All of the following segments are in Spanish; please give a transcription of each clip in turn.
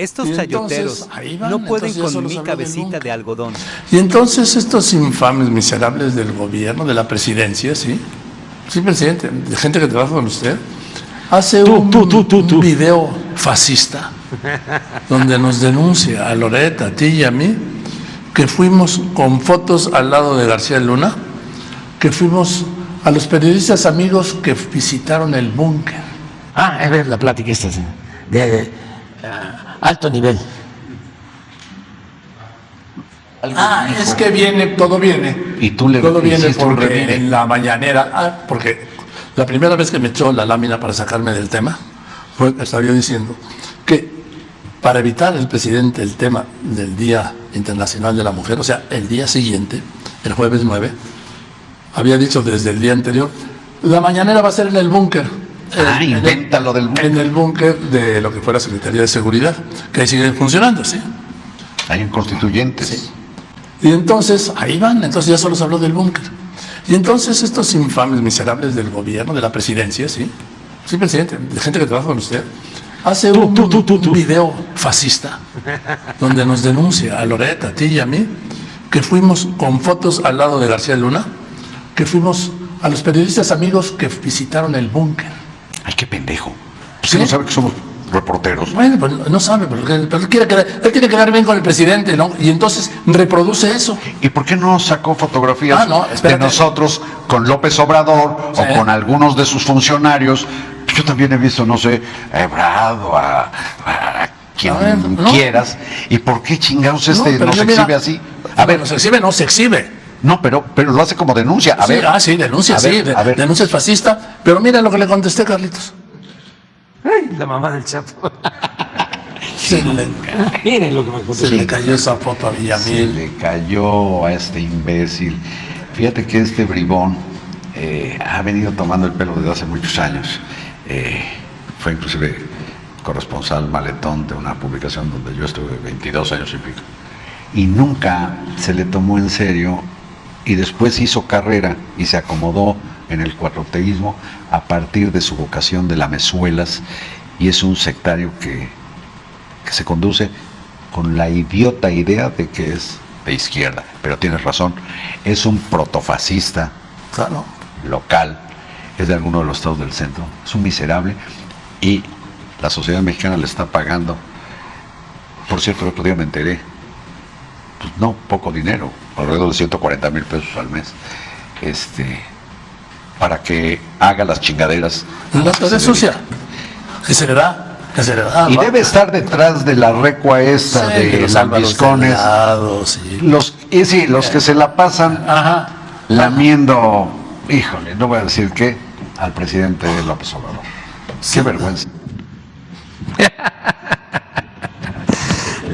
Estos Y chayoteros entonces, van, no pueden con mi cabecita de algodón. Y entonces estos infames miserables del gobierno, de la presidencia, ¿sí? Sí, presidente, de gente que trabaja con usted, hace Tú, un, tú, tú, tú, tú. un video fascista donde nos denuncia a Loreta, a ti y a mí, que fuimos con fotos al lado de García Luna, que fuimos a los periodistas amigos que visitaron el búnker. Ah, es ver la plática esta, sí, de alto nivel. Ah, es que viene, todo viene. Y tú le Todo viene porque en la mañanera. Ah, porque la primera vez que me echó la lámina para sacarme del tema, fue que estaba yo diciendo que para evitar el presidente el tema del Día Internacional de la Mujer, o sea, el día siguiente, el jueves 9, había dicho desde el día anterior, la mañanera va a ser en el búnker. Ah, En- inventa lo del búnker. En el búnker de lo que fue la Secretaría de Seguridad, que ahí sigue funcionando, ¿sí? Hay en constituyentes. Y entonces, ahí van, entonces ya solo se habló del búnker. Y entonces estos infames miserables del gobierno, de la presidencia, ¿sí? Sí, presidente, de gente que trabaja con usted, hace un, tú, tú, tú, tú. un video fascista donde nos denuncia a Loreta, a ti y a mí, que fuimos con fotos al lado de García Luna, que fuimos a los periodistas amigos que visitaron el búnker. Ay, qué pendejo. Pues ¿Sí? no sabe que somos reporteros. Bueno, pues no sabe, pero, pero él, quiere quedar, él quiere quedar bien con el presidente, ¿no? Y entonces reproduce eso. ¿Y por qué no sacó fotografías Ah, no, de nosotros con López Obrador Sí. o con algunos de sus funcionarios? Yo también he visto, no sé, a Ebrado, a, a quien A ver, no. quieras. ¿Y por qué chingados este pero nos exhibe mira, así? A ver, se exhibe, no se exhibe. No, pero, pero lo hace como denuncia. A Sí, ver. ah, sí, denuncia, a sí, ver, de- a ver. denuncia es fascista. Pero mira lo que le contesté, Carlitos. Ay, la mamá del Chapo. Se le, Miren lo que me se contestó. le cayó esa foto a Se Villamil. le cayó a este imbécil. Fíjate que este bribón eh, ha venido tomando el pelo desde hace muchos años. Eh, fue inclusive corresponsal maletón de una publicación donde yo estuve 22 años y pico. Y nunca se le tomó en serio y después hizo carrera y se acomodó en el cuatroteísmo a partir de su vocación de lamezuelas y es un sectario que que se conduce con la idiota idea de que es de izquierda. Pero tienes razón, es un protofascista Claro. local, es de alguno de los estados del centro, es un miserable y la sociedad mexicana le está pagando. Por cierto, el otro día me enteré, no, poco dinero, alrededor de 140 mil pesos al mes, este, para que haga las chingaderas. La que se red sucia. Que se le da. Que se le da. Y debe estar detrás de la recua esta Sí, de los lambiscones. Sí. Los, y sí, los que se la pasan Ajá. lamiendo, híjole, no voy a decir qué, al presidente López Obrador. Qué vergüenza.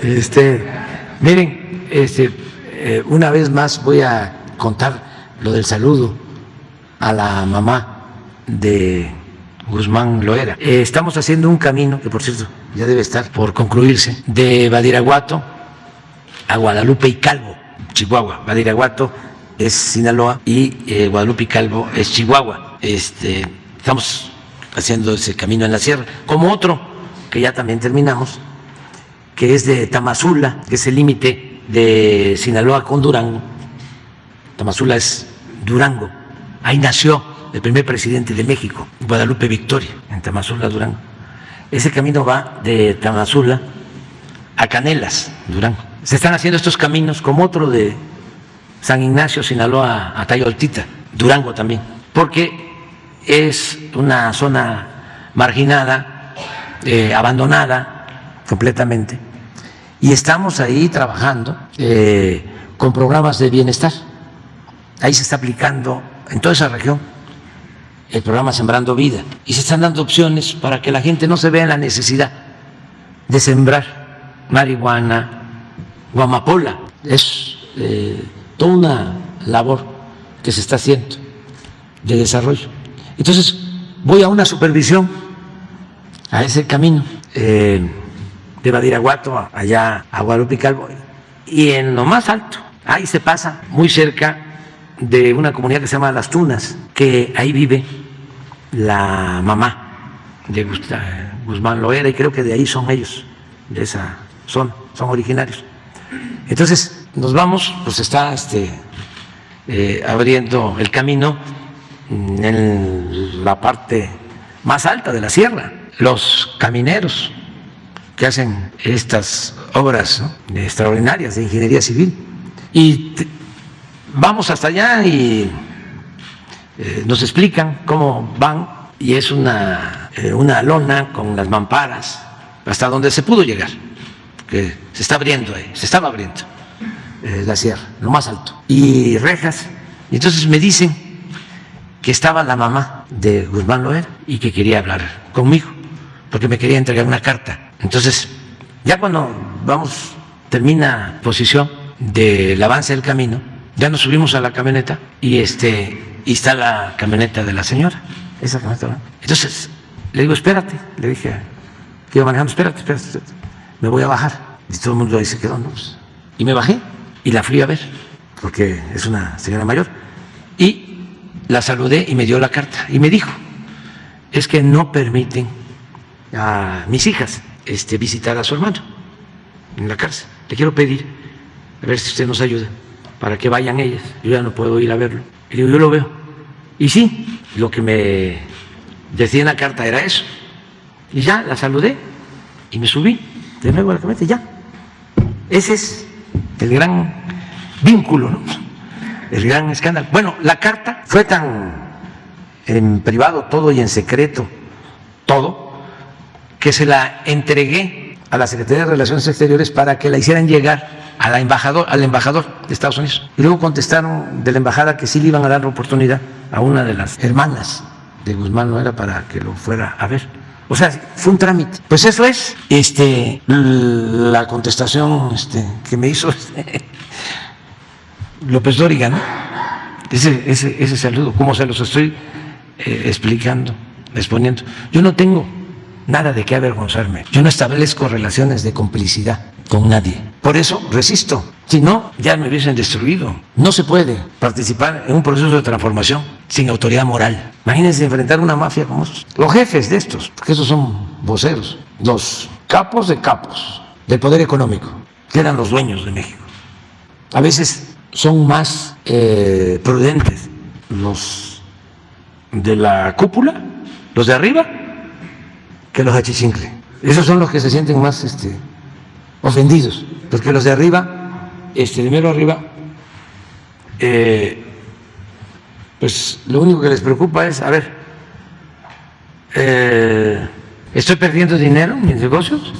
Este, miren, este, una vez más voy a contar lo del saludo a la mamá de Guzmán Loera. Eh, estamos haciendo un camino, que por cierto ya debe estar por concluirse, de Badiraguato a Guadalupe y Calvo, Chihuahua. Badiraguato es Sinaloa y eh, Guadalupe y Calvo es Chihuahua. Este, estamos haciendo ese camino en la sierra, como otro que ya también terminamos, que es de Tamazula, que es el límite de Sinaloa con Durango. Tamazula es Durango. Ahí nació el primer presidente de México, Guadalupe Victoria, en Tamazula, Durango. Ese camino va de Tamazula a Canelas, Durango. Se están haciendo estos caminos como otro de San Ignacio, Sinaloa, a Tayoltita, Durango también, porque es una zona marginada, eh, abandonada completamente, y estamos ahí trabajando eh, con programas de bienestar. Ahí se está aplicando en toda esa región el programa Sembrando Vida y se están dando opciones para que la gente no se vea en la necesidad de sembrar marihuana o amapola. Es eh, toda una labor que se está haciendo de desarrollo. Entonces, voy a una supervisión a ese camino eh, de Badiraguato allá a Guadalupe Calvo y en lo más alto, ahí se pasa muy cerca de una comunidad que se llama Las Tunas, que ahí vive la mamá de Gusta- Guzmán Loera y creo que de ahí son ellos de esa zona, son originarios. Entonces, nos vamos, pues está este, eh, abriendo el camino en la parte más alta de la sierra, los camineros que hacen estas obras extraordinarias de ingeniería civil. Y vamos hasta allá y eh, nos explican cómo van y es una, eh, una lona con las mamparas hasta donde se pudo llegar, que se está abriendo ahí, se estaba abriendo eh, la sierra, lo más alto, y rejas. Y entonces me dicen que estaba la mamá de Guzmán Loer y que quería hablar conmigo, porque me quería entregar una carta. Entonces, ya cuando vamos, termina posición del avance del camino, ya nos subimos a la camioneta y este y está la camioneta de la señora, esa camioneta. Entonces, le digo, espérate, le dije que iba manejando, espérate, espérate, me voy a bajar. Y todo el mundo ¿qué dónde? Pues, y me bajé y la fui a ver, porque es una señora mayor. Y la saludé y me dio la carta y me dijo, es que no permiten a mis hijas este, visitar a su hermano en la cárcel. Le quiero pedir, a ver si usted nos ayuda, para que vayan ellas. Yo ya no puedo ir a verlo. Y digo, yo lo veo. Y sí, lo que me decía en la carta era eso. Y ya la saludé y me subí de nuevo a la camioneta y ya. Ese es el gran vínculo, ¿no? el gran escándalo. Bueno, la carta fue tan en privado todo y en secreto todo, que se la entregué a la Secretaría de Relaciones Exteriores para que la hicieran llegar a embajador, al embajador de Estados Unidos. Y luego contestaron de la embajada que sí le iban a dar la oportunidad a una de las hermanas de Guzmán, no era para que lo fuera a ver. O sea, fue un trámite. Pues eso es este, la contestación este, que me hizo este, López Dóriga, ¿no? Ese, ese, ese saludo, como se los estoy eh, explicando, exponiendo. Yo no tengo nada de qué avergonzarme. Yo no establezco relaciones de complicidad con nadie. Por eso resisto. Si no, ya me hubiesen destruido. No se puede participar en un proceso de transformación sin autoridad moral. Imagínense enfrentar una mafia como estos. Los jefes de estos, porque esos son voceros, los capos de capos del poder económico, que eran los dueños de México. A veces son más eh, prudentes los de la cúpula, los de arriba, que los achichincles. Esos son los que se sienten más este, ofendidos, porque los de arriba, este, de mero arriba, eh, pues lo único que les preocupa es, a ver, eh, ¿estoy perdiendo dinero en mis negocios?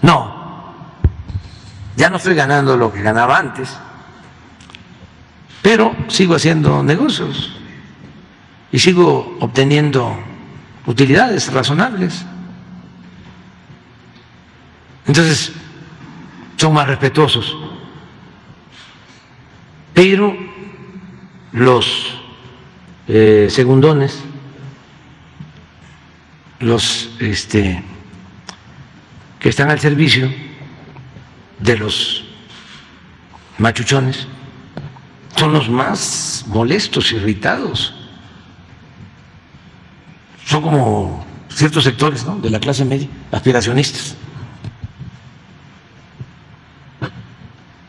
No, ya no estoy ganando lo que ganaba antes, pero sigo haciendo negocios y sigo obteniendo utilidades razonables. Entonces, son más respetuosos. Pero los eh, segundones, los este, que están al servicio de los machuchones, son los más molestos, irritados. Son como ciertos sectores de la clase media, aspiracionistas.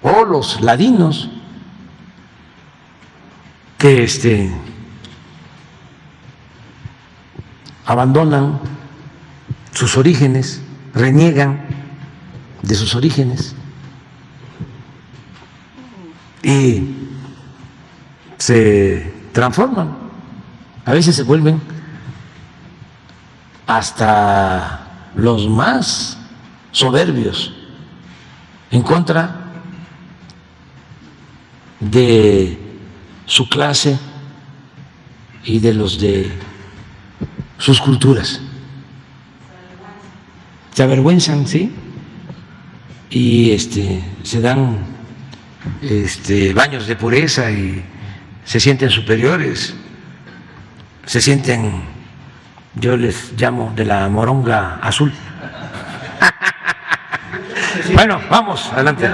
o los ladinos que este, abandonan sus orígenes, reniegan de sus orígenes y se transforman, a veces se vuelven hasta los más soberbios en contra de su clase y de los de sus culturas. Se avergüenzan, ¿sí? Y este, se dan este, baños de pureza y se sienten superiores, se sienten, yo les llamo de la moronga azul. bueno, vamos, adelante.